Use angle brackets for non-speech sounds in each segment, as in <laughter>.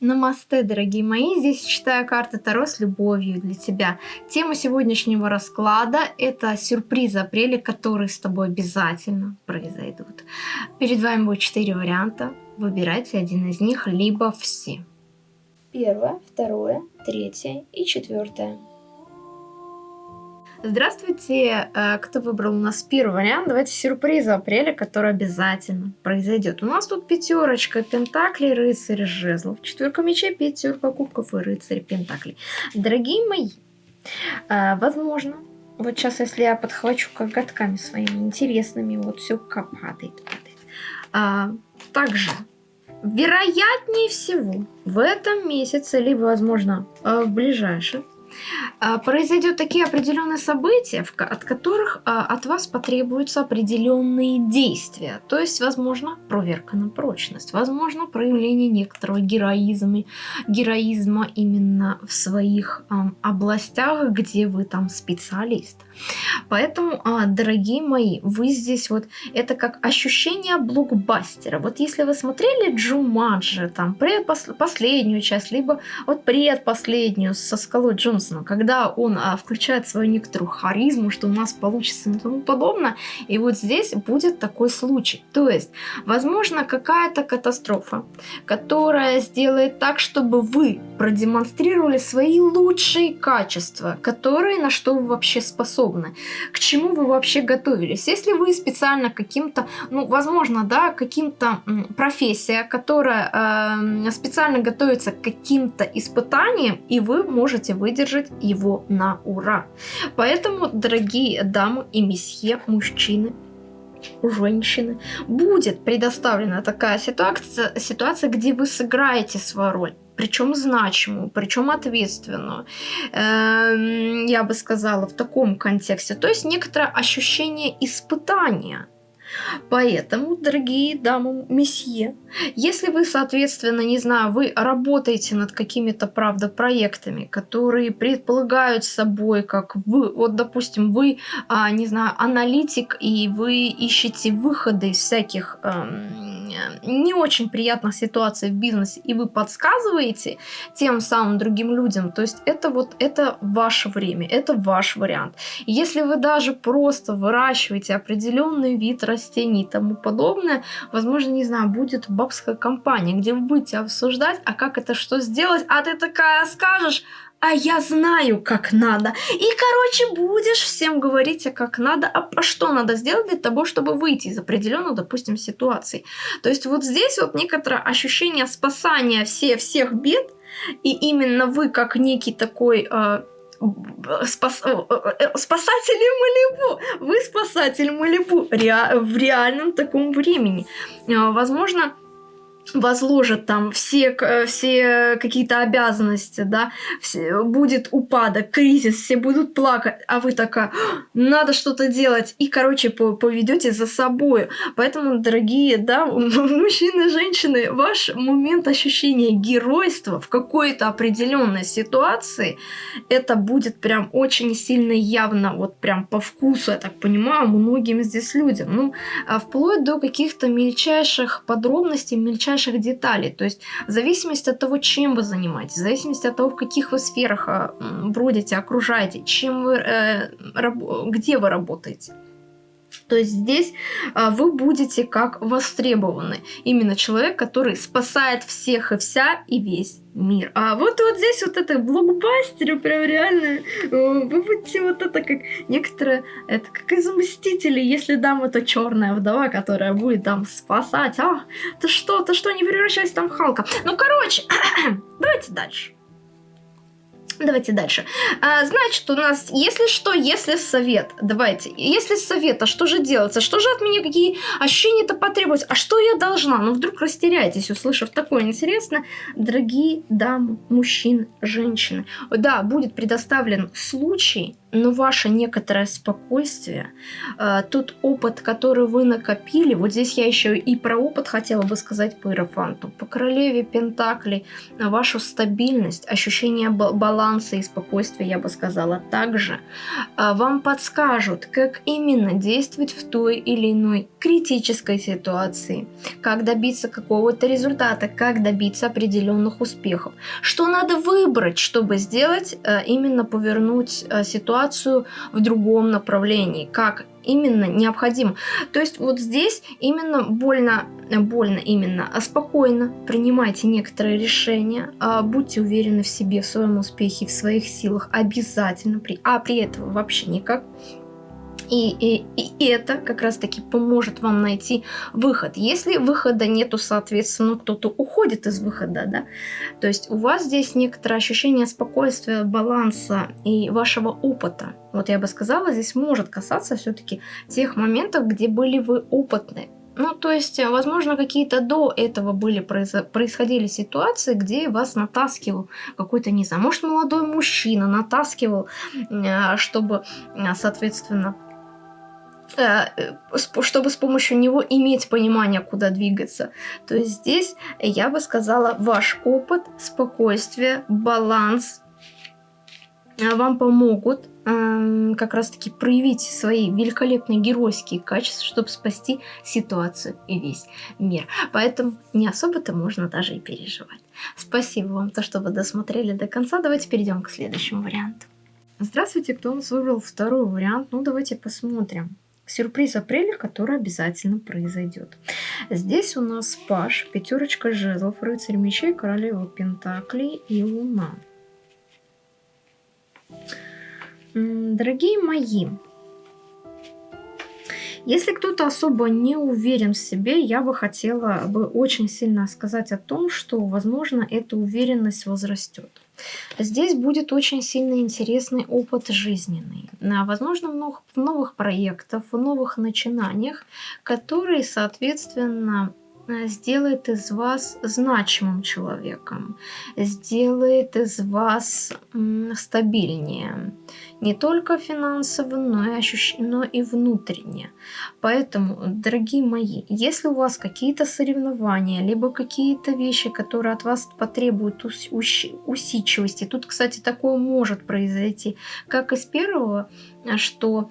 Намасте, дорогие мои. Здесь читаю карты Таро с любовью для тебя. Тема сегодняшнего расклада – это сюрпризы апреля, которые с тобой обязательно произойдут. Перед вами будет четыре варианта. Выбирайте один из них, либо все. Первое, второе, третье и четвертое. Здравствуйте, э, кто выбрал у нас первый вариант. Давайте сюрприз апреля, который обязательно произойдет. У нас тут пятерочка пентаклей, рыцарь жезлов, четверка мечей, пятерка кубков и рыцарь пентаклей. Дорогие мои, э, возможно, вот сейчас, если я подхвачу коготками своими интересными, вот все падает, падает. А, также, вероятнее всего, в этом месяце, либо, возможно, э, в ближайшем, произойдет такие определенные события, от которых а, от вас потребуются определенные действия. То есть, возможно, проверка на прочность, возможно, проявление некоторого героизма, героизма именно в своих областях, где вы там специалист. Поэтому, а, дорогие мои, вы здесь вот, это как ощущение блокбастера. Вот если вы смотрели Джумаджи, там, предпоследнюю часть, либо вот предпоследнюю со Скалой Джонсона, когда он а, включает свою некоторую харизму, что у нас получится и тому подобное, и вот здесь будет такой случай. То есть, возможно, какая-то катастрофа, которая сделает так, чтобы вы продемонстрировали свои лучшие качества, которые на что вы вообще способны. К чему вы вообще готовились? Если вы специально каким-то, ну, возможно, да, каким-то профессия, которая э, специально готовится к каким-то испытаниям, и вы можете выдержать его на ура. Поэтому, дорогие дамы и месье, мужчины, женщины, будет предоставлена такая ситуация, ситуация, где вы сыграете свою роль причем значимую, причем ответственную, эм, я бы сказала, в таком контексте. То есть некоторое ощущение испытания. Поэтому, дорогие дамы, месье, если вы, соответственно, не знаю, вы работаете над какими-то, правда, проектами, которые предполагают собой, как вы, вот, допустим, вы, а, не знаю, аналитик, и вы ищете выходы из всяких эм, не очень приятных ситуаций в бизнесе, и вы подсказываете тем самым другим людям, то есть это вот это ваше время, это ваш вариант. Если вы даже просто выращиваете определенный вид растений и тому подобное, возможно, не знаю, будет бабская компания, где вы будете обсуждать, а как это что сделать, а ты такая скажешь, а я знаю, как надо. И, короче, будешь всем говорить, а как надо, а, а что надо сделать для того, чтобы выйти из определенной, допустим, ситуации. То есть вот здесь вот некоторое ощущение спасания все, всех бед, и именно вы, как некий такой... Э, спас, э, э, спасатель Малибу. Вы спасатель Малибу ре, в реальном таком времени. Э, возможно, возложат там все, все какие-то обязанности, да, все, будет упадок, кризис, все будут плакать, а вы такая, надо что-то делать, и, короче, поведете за собой. Поэтому, дорогие, да, <laughs> мужчины, женщины, ваш момент ощущения геройства в какой-то определенной ситуации, это будет прям очень сильно явно, вот прям по вкусу, я так понимаю, многим здесь людям. Ну, а вплоть до каких-то мельчайших подробностей, мельчайших мельчайших деталей. То есть в зависимости от того, чем вы занимаетесь, в зависимости от того, в каких вы сферах э, бродите, окружаете, чем вы, э, где вы работаете. То здесь а, вы будете как востребованы. Именно человек, который спасает всех и вся и весь мир. А вот вот здесь вот это блокбастеры прям реально. Вы будете вот это как некоторые, это как из Мстителей, если дама это черная вдова, которая будет там спасать. А, ты что, ты что, не превращайся там в Халка. Ну, короче, <clears throat> давайте дальше. Давайте дальше. А, значит, у нас, если что, если совет. Давайте. Если совет, а что же делается? Что же от меня, какие ощущения-то потребуются? А что я должна? Ну, вдруг растеряетесь, услышав такое интересное. Дорогие дамы, мужчины, женщины. Да, будет предоставлен случай но ваше некоторое спокойствие, э, тот опыт, который вы накопили, вот здесь я еще и про опыт хотела бы сказать по Иерофанту, по королеве Пентаклей, вашу стабильность, ощущение баланса и спокойствия, я бы сказала, также э, вам подскажут, как именно действовать в той или иной критической ситуации, как добиться какого-то результата, как добиться определенных успехов, что надо выбрать, чтобы сделать, э, именно повернуть ситуацию ситуацию в другом направлении, как именно необходимо. То есть вот здесь именно больно, больно именно, а спокойно принимайте некоторые решения, а будьте уверены в себе, в своем успехе, в своих силах обязательно, при, а при этом вообще никак и, и, и это как раз-таки поможет вам найти выход. Если выхода нету, соответственно, кто-то уходит из выхода, да, то есть у вас здесь некоторое ощущение спокойствия, баланса и вашего опыта. Вот я бы сказала, здесь может касаться все-таки тех моментов, где были вы опытны. Ну, то есть, возможно, какие-то до этого были происходили ситуации, где вас натаскивал какой-то, не знаю, может, молодой мужчина натаскивал, э, чтобы, э, соответственно, чтобы с помощью него иметь понимание, куда двигаться. То есть здесь, я бы сказала, ваш опыт, спокойствие, баланс э, вам помогут эм, как раз-таки проявить свои великолепные геройские качества, чтобы спасти ситуацию и весь мир. Поэтому не особо-то можно даже и переживать. Спасибо вам, то, что вы досмотрели до конца. Давайте перейдем к следующему варианту. Здравствуйте, кто у нас выбрал второй вариант? Ну, давайте посмотрим сюрприз апреля, который обязательно произойдет. Здесь у нас паш, пятерочка жезлов, рыцарь мечей, королева пентаклей и луна. Дорогие мои, если кто-то особо не уверен в себе, я бы хотела бы очень сильно сказать о том, что, возможно, эта уверенность возрастет. Здесь будет очень сильно интересный опыт жизненный. А, возможно, в новых проектах, в новых начинаниях, которые, соответственно, сделает из вас значимым человеком, сделает из вас стабильнее. Не только финансово, но и, ощущ... но и внутренне. Поэтому, дорогие мои, если у вас какие-то соревнования, либо какие-то вещи, которые от вас потребуют ус... ус... усидчивости, тут, кстати, такое может произойти, как из первого, что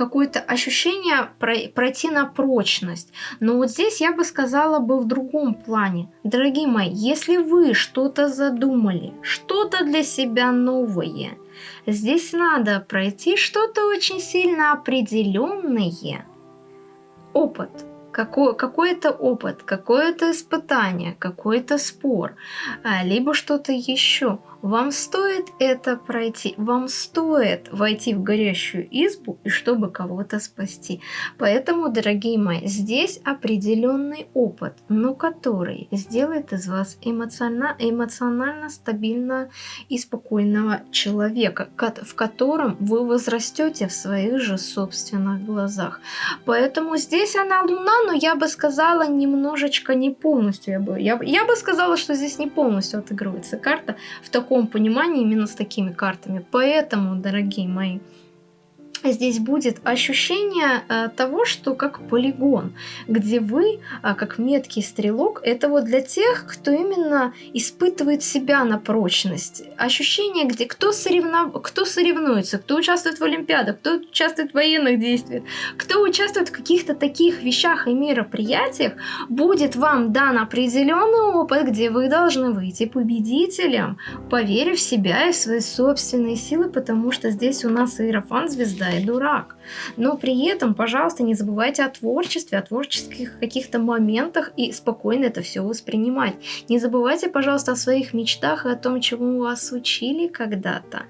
какое-то ощущение пройти на прочность. Но вот здесь я бы сказала бы в другом плане. Дорогие мои, если вы что-то задумали, что-то для себя новое, здесь надо пройти что-то очень сильно определенное. Опыт – какой, какой-то опыт, какое-то испытание, какой-то спор, а, либо что-то еще. Вам стоит это пройти, вам стоит войти в горящую избу, и чтобы кого-то спасти. Поэтому, дорогие мои, здесь определенный опыт, но который сделает из вас эмоционально, эмоционально стабильного и спокойного человека, в котором вы возрастете в своих же собственных глазах. Поэтому здесь она луна, но я бы сказала немножечко не полностью. Я бы, я, я бы сказала, что здесь не полностью отыгрывается карта в таком понимании именно с такими картами. Поэтому, дорогие мои, здесь будет ощущение э, того, что как полигон, где вы, э, как меткий стрелок, это вот для тех, кто именно испытывает себя на прочность. Ощущение, где кто, соревнов... кто соревнуется, кто участвует в Олимпиадах, кто участвует в военных действиях, кто участвует в каких-то таких вещах и мероприятиях, будет вам дан определенный опыт, где вы должны выйти победителем, поверив в себя и в свои собственные силы, потому что здесь у нас Иерофан звезда и дурак. Но при этом, пожалуйста, не забывайте о творчестве, о творческих каких-то моментах и спокойно это все воспринимать. Не забывайте, пожалуйста, о своих мечтах и о том, чему вас учили когда-то.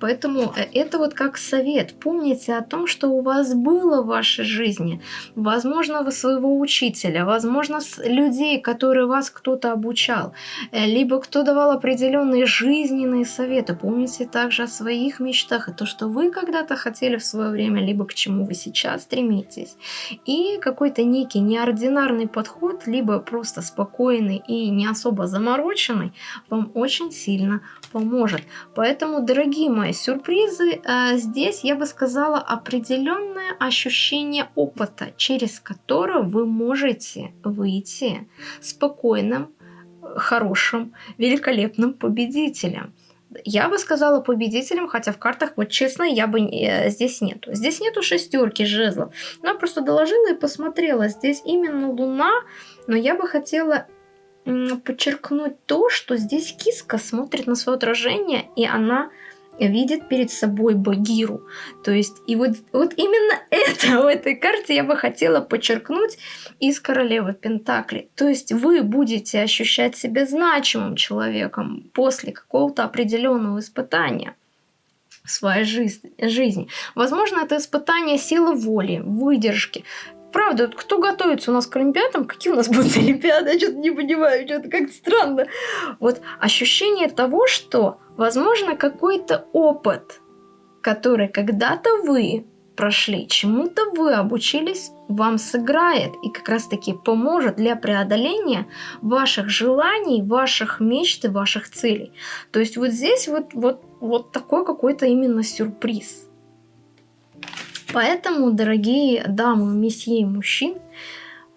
Поэтому э, это вот как совет. Помните о том, что у вас было в вашей жизни. Возможно, вы своего учителя, возможно, людей, которые вас кто-то обучал, э, либо кто давал определенные жизненные советы. Помните также о своих мечтах и то, что вы когда-то хотели в в свое время, либо к чему вы сейчас стремитесь. И какой-то некий неординарный подход, либо просто спокойный и не особо замороченный, вам очень сильно поможет. Поэтому, дорогие мои сюрпризы, э, здесь я бы сказала определенное ощущение опыта, через которое вы можете выйти спокойным, хорошим, великолепным победителем. Я бы сказала победителем, хотя в картах, вот честно, я бы э, здесь нету. Здесь нету шестерки жезлов. Она просто доложила и посмотрела. Здесь именно луна, но я бы хотела подчеркнуть то, что здесь киска смотрит на свое отражение, и она видит перед собой Багиру. То есть, и вот, вот именно <laughs> это в этой карте я бы хотела подчеркнуть из Королевы Пентакли. То есть, вы будете ощущать себя значимым человеком после какого-то определенного испытания в своей жизни. Возможно, это испытание силы воли, выдержки, правда, кто готовится у нас к Олимпиадам? Какие у нас будут <laughs> Олимпиады? Я что-то не понимаю, что-то как-то странно. Вот ощущение того, что, возможно, какой-то опыт, который когда-то вы прошли, чему-то вы обучились, вам сыграет и как раз-таки поможет для преодоления ваших желаний, ваших мечт и ваших целей. То есть вот здесь вот, вот, вот такой какой-то именно сюрприз. Поэтому, дорогие дамы, месье и мужчин,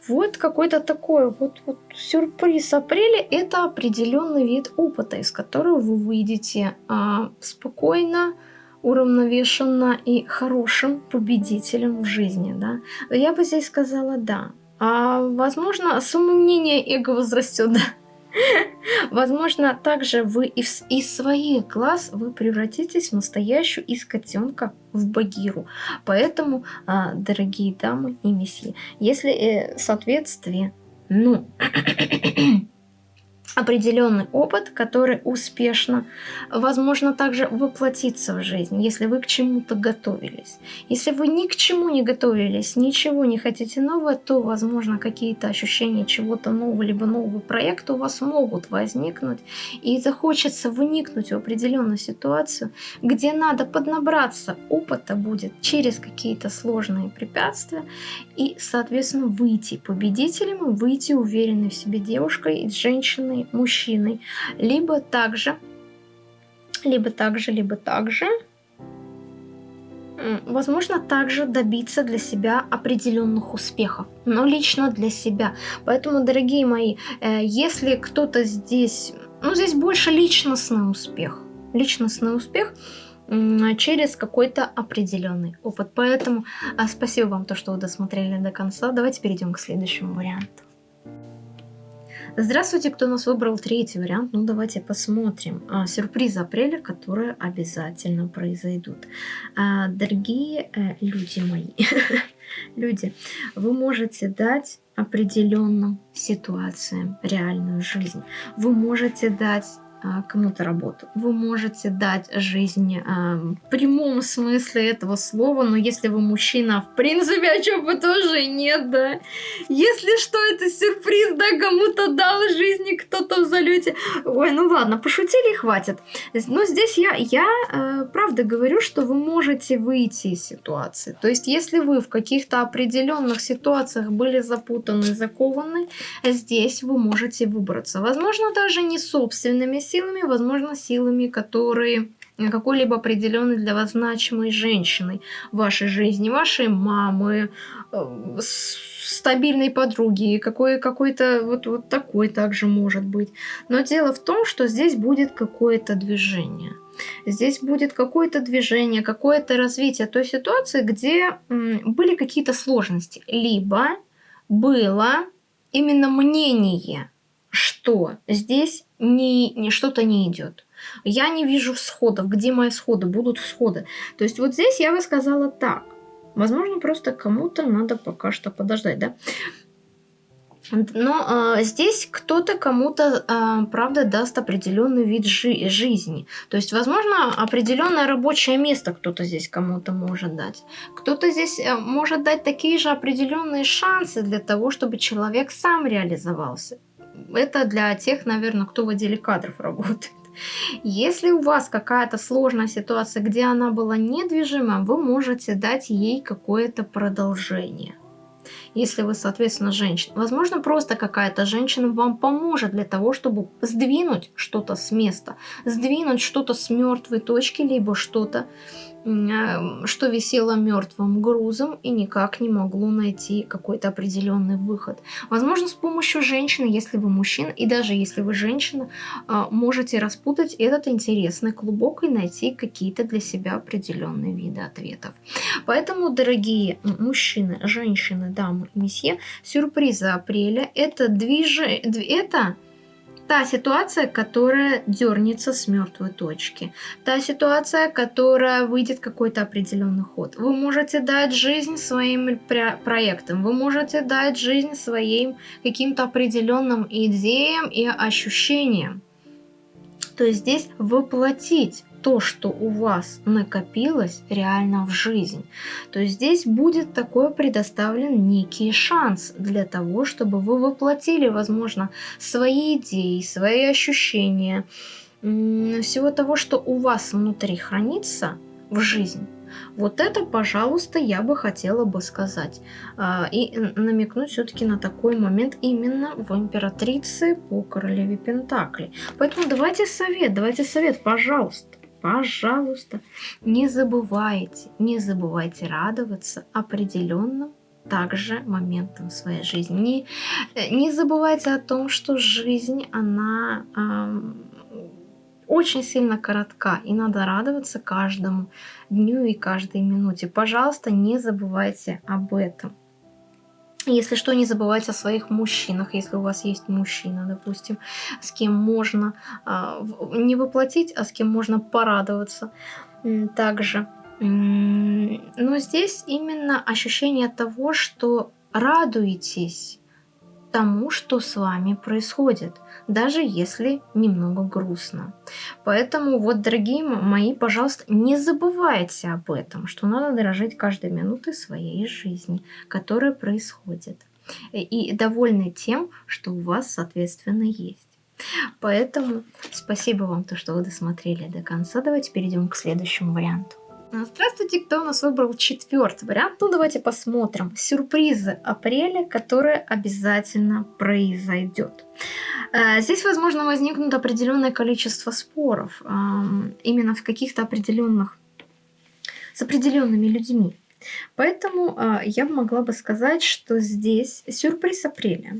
вот какой-то такой вот, вот сюрприз апреля – это определенный вид опыта, из которого вы выйдете а, спокойно, уравновешенно и хорошим победителем в жизни. Да? Я бы здесь сказала «да». А, возможно, самомнение эго возрастет, да? <laughs> Возможно, также вы из, своих глаз вы превратитесь в настоящую из котенка в Багиру. Поэтому, а, дорогие дамы и месье, если э, соответствие, ну, <clears throat> определенный опыт, который успешно, возможно, также воплотиться в жизнь, если вы к чему-то готовились. Если вы ни к чему не готовились, ничего не хотите нового, то, возможно, какие-то ощущения чего-то нового, либо нового проекта у вас могут возникнуть, и захочется вникнуть в определенную ситуацию, где надо поднабраться опыта будет через какие-то сложные препятствия, и, соответственно, выйти победителем, выйти уверенной в себе девушкой и женщиной, мужчиной, либо также, либо также, либо также, возможно, также добиться для себя определенных успехов, но лично для себя. Поэтому, дорогие мои, э, если кто-то здесь, ну, здесь больше личностный успех, личностный успех через какой-то определенный опыт. Поэтому а, спасибо вам, то, что вы досмотрели до конца. Давайте перейдем к следующему варианту. Здравствуйте, кто нас выбрал третий вариант. Ну, давайте посмотрим. А, сюрпризы апреля, которые обязательно произойдут. А, дорогие э, люди мои, <laughs> люди, вы можете дать определенным ситуациям реальную жизнь. Вы можете дать кому-то работу. Вы можете дать жизнь а, в прямом смысле этого слова, но если вы мужчина, в принципе, о чем бы тоже нет, да. Если что, это сюрприз, да, кому-то дал жизни кто-то в залете. Ой, ну ладно, пошутили хватит. Но здесь я, я э, правда говорю, что вы можете выйти из ситуации. То есть, если вы в каких-то определенных ситуациях были запутаны, закованы, здесь вы можете выбраться. Возможно, даже не собственными силами, возможно, силами, которые какой-либо определенной для вас значимой женщиной в вашей жизни, вашей мамы, э, стабильной подруги, какой, какой-то вот, вот такой также может быть. Но дело в том, что здесь будет какое-то движение. Здесь будет какое-то движение, какое-то развитие той ситуации, где были какие-то сложности. Либо было именно мнение что здесь не, не что-то не идет. Я не вижу всходов. Где мои всходы? Будут всходы. То есть вот здесь я бы сказала так. Возможно, просто кому-то надо пока что подождать, да? Но э, здесь кто-то кому-то, э, правда, даст определенный вид жи жизни. То есть, возможно, определенное рабочее место кто-то здесь кому-то может дать. Кто-то здесь э, может дать такие же определенные шансы для того, чтобы человек сам реализовался это для тех, наверное, кто в отделе кадров <laughs> работает. Если у вас какая-то сложная ситуация, где она была недвижима, вы можете дать ей какое-то продолжение если вы, соответственно, женщина. Возможно, просто какая-то женщина вам поможет для того, чтобы сдвинуть что-то с места, сдвинуть что-то с мертвой точки, либо что-то что висело мертвым грузом и никак не могло найти какой-то определенный выход. Возможно, с помощью женщины, если вы мужчина, и даже если вы женщина, а, можете распутать этот интересный клубок и найти какие-то для себя определенные виды ответов. Поэтому, дорогие мужчины, женщины, дамы и месье, сюрпризы апреля это движение, это та ситуация, которая дернется с мертвой точки, та ситуация, которая выйдет какой-то определенный ход. Вы можете дать жизнь своим проектам, вы можете дать жизнь своим каким-то определенным идеям и ощущениям. То есть здесь воплотить то, что у вас накопилось реально в жизнь. То здесь будет такой предоставлен некий шанс для того, чтобы вы воплотили, возможно, свои идеи, свои ощущения, всего того, что у вас внутри хранится в жизнь. Вот это, пожалуйста, я бы хотела бы сказать. А, и намекнуть все-таки на такой момент именно в императрице по королеве Пентакли. Поэтому давайте совет, давайте совет, пожалуйста пожалуйста, не забывайте, не забывайте радоваться определенным также моментом своей жизни. Не, э, не забывайте о том, что жизнь, она эм, очень сильно коротка, и надо радоваться каждому дню и каждой минуте. Пожалуйста, не забывайте об этом. Если что, не забывайте о своих мужчинах, если у вас есть мужчина, допустим, с кем можно э, не воплотить, а с кем можно порадоваться также. Но здесь именно ощущение того, что радуетесь тому, что с вами происходит, даже если немного грустно. Поэтому вот, дорогие мои, пожалуйста, не забывайте об этом, что надо дорожить каждой минутой своей жизни, которая происходит. И довольны тем, что у вас, соответственно, есть. Поэтому спасибо вам, то, что вы досмотрели до конца. Давайте перейдем к следующему варианту. А, здравствуйте, кто у нас выбрал четвертый вариант? Ну, давайте посмотрим. Сюрпризы апреля, которые обязательно произойдет. А, здесь, возможно, возникнут определенное количество споров, именно в каких-то определенных, с определенными людьми. Поэтому а, я могла бы сказать, что здесь сюрприз апреля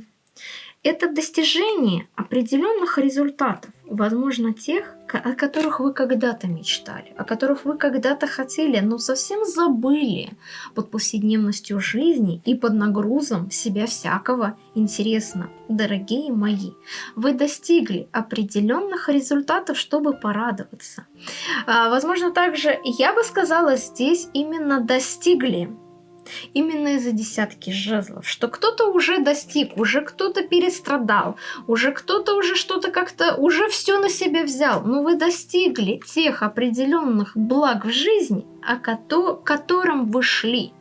это достижение определенных результатов, возможно, тех, о которых вы когда-то мечтали, о которых вы когда-то хотели, но совсем забыли под повседневностью жизни и под нагрузом себя всякого интересно. Дорогие мои, вы достигли определенных результатов, чтобы порадоваться. А, возможно, также я бы сказала здесь именно достигли именно из-за десятки жезлов, что кто-то уже достиг, уже кто-то перестрадал, уже кто-то уже что-то как-то, уже все на себя взял, но вы достигли тех определенных благ в жизни, о котором вы шли.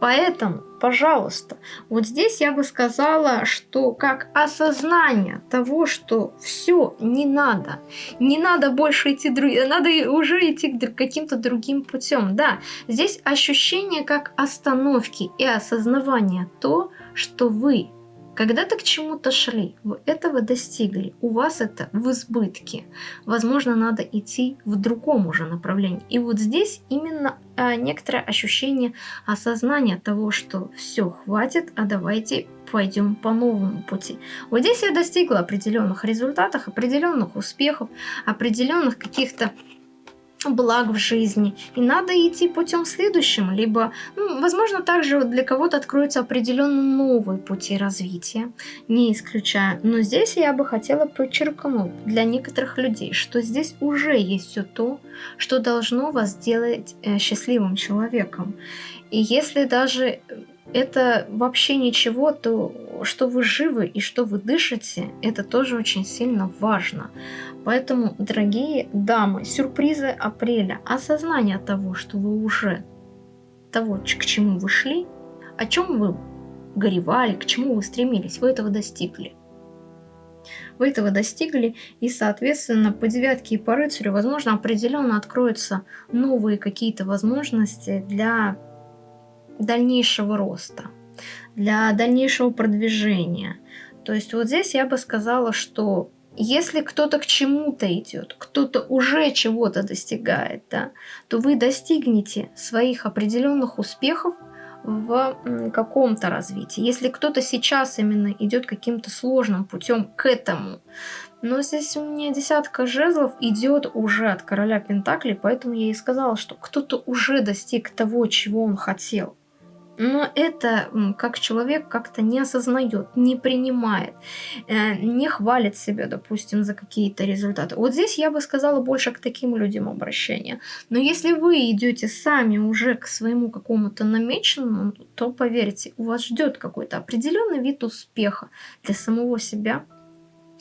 Поэтому, пожалуйста, вот здесь я бы сказала, что как осознание того, что все, не надо, не надо больше идти, надо уже идти каким-то другим путем. Да, здесь ощущение как остановки и осознавание то, что вы когда-то к чему-то шли, вы этого достигли, у вас это в избытке. Возможно, надо идти в другом уже направлении. И вот здесь именно а, некоторое ощущение осознания того, что все, хватит, а давайте пойдем по новому пути. Вот здесь я достигла определенных результатов, определенных успехов, определенных каких-то благ в жизни. И надо идти путем следующим, либо, ну, возможно, также для кого-то откроются определенно новые пути развития, не исключая. Но здесь я бы хотела подчеркнуть для некоторых людей, что здесь уже есть все то, что должно вас сделать э, счастливым человеком. И если даже это вообще ничего, то что вы живы и что вы дышите, это тоже очень сильно важно. Поэтому, дорогие дамы, сюрпризы апреля, осознание того, что вы уже того, к чему вы шли, о чем вы горевали, к чему вы стремились, вы этого достигли. Вы этого достигли, и, соответственно, по девятке и по рыцарю, возможно, определенно откроются новые какие-то возможности для дальнейшего роста, для дальнейшего продвижения. То есть вот здесь я бы сказала, что если кто-то к чему-то идет, кто-то уже чего-то достигает, да, то вы достигнете своих определенных успехов в каком-то развитии. Если кто-то сейчас именно идет каким-то сложным путем к этому. Но здесь у меня десятка жезлов идет уже от короля Пентаклей, поэтому я и сказала, что кто-то уже достиг того, чего он хотел но это как человек как-то не осознает, не принимает, э, не хвалит себя, допустим, за какие-то результаты. Вот здесь я бы сказала больше к таким людям обращения. Но если вы идете сами уже к своему какому-то намеченному, то поверьте, у вас ждет какой-то определенный вид успеха для самого себя,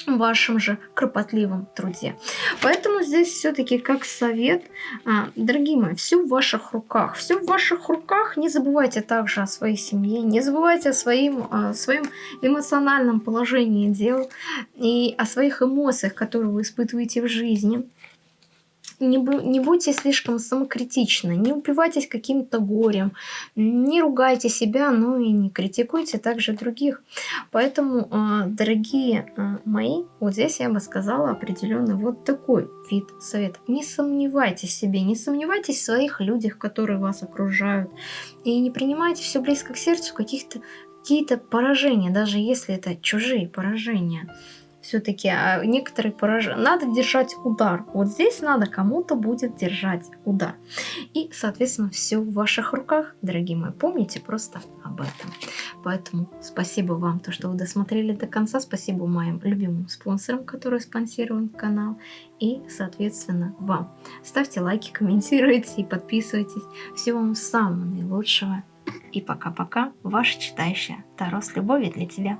вашем же кропотливом труде. Поэтому здесь все-таки как совет, а, дорогие мои, все в ваших руках. Все в ваших руках. Не забывайте также о своей семье, не забывайте о своим, о своем эмоциональном положении дел и о своих эмоциях, которые вы испытываете в жизни не, не будьте слишком самокритичны, не упивайтесь каким-то горем, не ругайте себя, но и не критикуйте также других. Поэтому, а, дорогие а, мои, вот здесь я бы сказала определенный вот такой вид совета. Не сомневайтесь в себе, не сомневайтесь в своих людях, которые вас окружают, и не принимайте все близко к сердцу каких-то какие-то поражения, даже если это чужие поражения все-таки а некоторые поражения. Надо держать удар. Вот здесь надо кому-то будет держать удар. И, соответственно, все в ваших руках, дорогие мои. Помните просто об этом. Поэтому спасибо вам, то, что вы досмотрели до конца. Спасибо моим любимым спонсорам, которые спонсируют канал. И, соответственно, вам. Ставьте лайки, комментируйте и подписывайтесь. Всего вам самого наилучшего. И пока-пока, ваша читающая Таро с любовью для тебя.